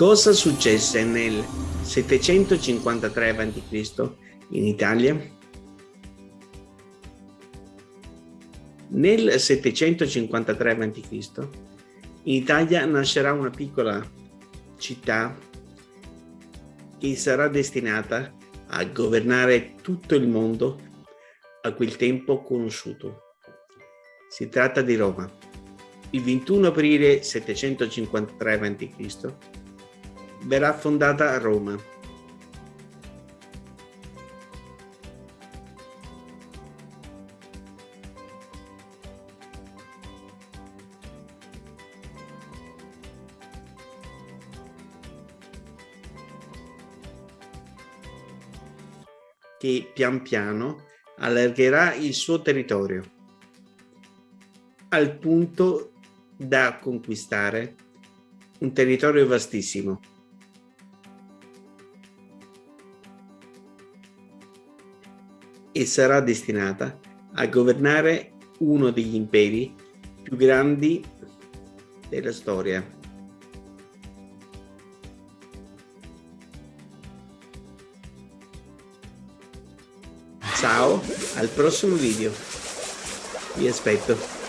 Cosa successe nel 753 a.C. in Italia? Nel 753 a.C. in Italia nascerà una piccola città che sarà destinata a governare tutto il mondo a quel tempo conosciuto. Si tratta di Roma. Il 21 aprile 753 a.C. verrà fondata Roma. che pian piano allargherà il suo territorio al punto da conquistare un territorio vastissimo. E sarà destinata a governare uno degli imperi più grandi della storia. Ciao, al prossimo video. Vi aspetto.